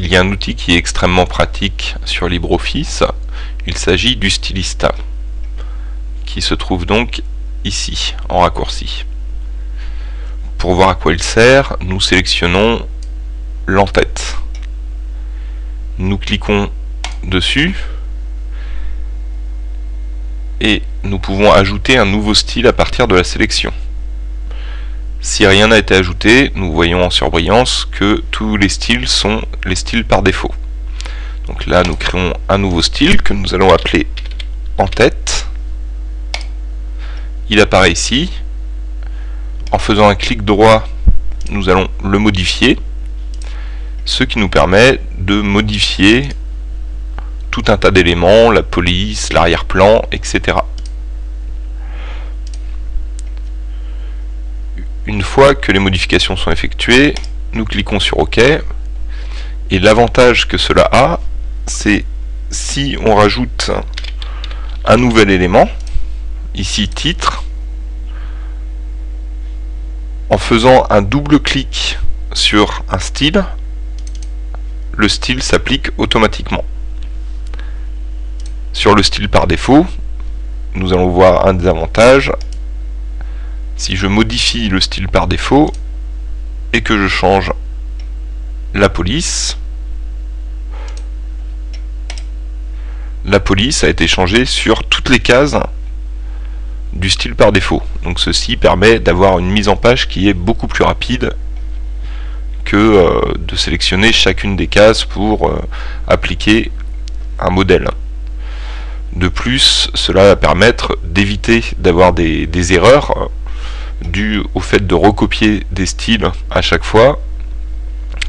il y a un outil qui est extrêmement pratique sur LibreOffice. Il s'agit du stylista, qui se trouve donc ici, en raccourci. Pour voir à quoi il sert, nous sélectionnons l'entête. Nous cliquons dessus et nous pouvons ajouter un nouveau style à partir de la sélection. Si rien n'a été ajouté, nous voyons en surbrillance que tous les styles sont les styles par défaut. Donc là, nous créons un nouveau style que nous allons appeler en tête. Il apparaît ici. En faisant un clic droit, nous allons le modifier, ce qui nous permet de modifier tout un tas d'éléments, la police, l'arrière-plan, etc. Une fois que les modifications sont effectuées, nous cliquons sur OK. Et l'avantage que cela a, c'est si on rajoute un nouvel élément, ici titre, en faisant un double clic sur un style, le style s'applique automatiquement. Sur le style par défaut, nous allons voir un des avantages, si je modifie le style par défaut et que je change la police, la police a été changée sur toutes les cases du style par défaut. Donc ceci permet d'avoir une mise en page qui est beaucoup plus rapide que euh, de sélectionner chacune des cases pour euh, appliquer un modèle. De plus, cela va permettre d'éviter d'avoir des, des erreurs dû au fait de recopier des styles à chaque fois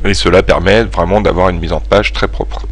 et cela permet vraiment d'avoir une mise en page très propre.